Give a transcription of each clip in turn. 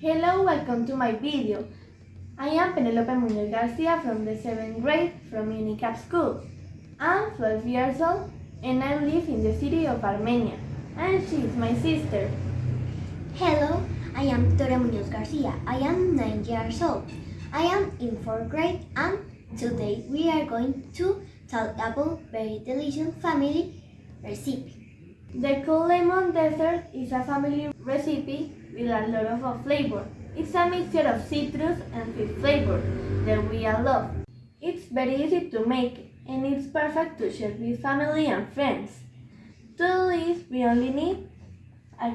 Hello, welcome to my video. I am Penelope Munoz Garcia from the 7th grade from UNICAP School. I'm 12 years old and I live in the city of Armenia and she is my sister. Hello, I am Victoria Munoz Garcia. I am 9 years old. I am in 4th grade and today we are going to talk about very delicious family recipe. The cool lemon dessert is a family recipe with a lot of flavor. It's a mixture of citrus and fish flavor that we all love. It's very easy to make and it's perfect to share with family and friends. To do this, we only need a,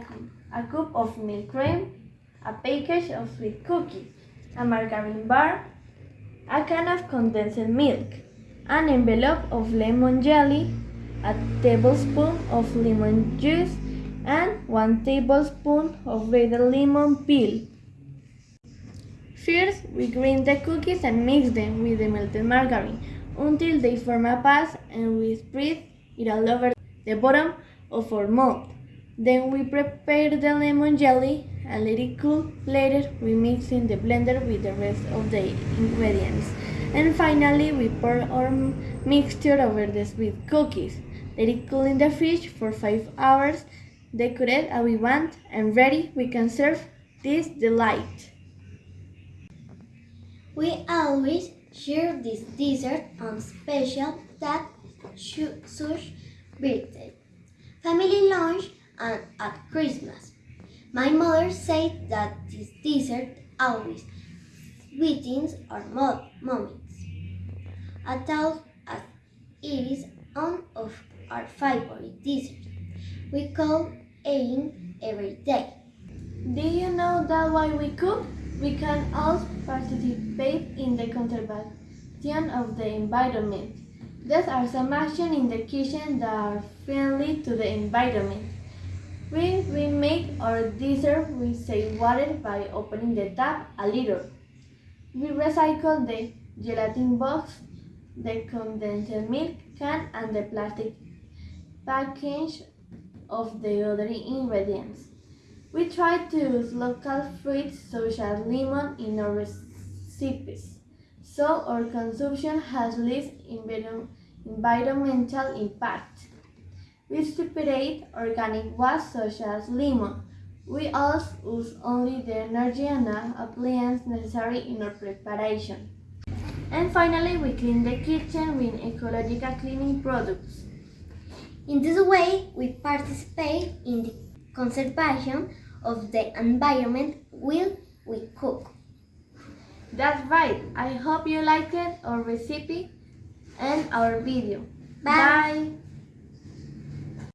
a cup of milk cream, a package of sweet cookies, a margarine bar, a can of condensed milk, an envelope of lemon jelly, a tablespoon of lemon juice, and 1 tablespoon of grated lemon peel. First, we grind the cookies and mix them with the melted margarine until they form a paste and we spread it all over the bottom of our mold. Then we prepare the lemon jelly and let it cool. Later, we mix in the blender with the rest of the ingredients. And finally, we pour our mixture over the sweet cookies. Let it cool in the fridge for 5 hours. Decorate as we want and ready we can serve this delight. We always share this dessert on special that such birthday, family lunch, and at Christmas. My mother said that this dessert always sweetens our mo- moments. I thought as it is one of our favorite desserts. We call eating every day. Do you know that while we cook, we can also participate in the conservation of the environment? There are some actions in the kitchen that are friendly to the environment. We make our dessert, we save water by opening the tap a little. We recycle the gelatin box, the condensed milk can, and the plastic package of the other ingredients. We try to use local fruits such as lemon in our recipes, so our consumption has less environ- environmental impact. We separate organic waste such as lemon. We also use only the energy and appliances necessary in our preparation. And finally, we clean the kitchen with ecological cleaning products. In this way, we participate in the conservation of the environment while we cook. That's right. I hope you liked our recipe and our video. Bye. Bye.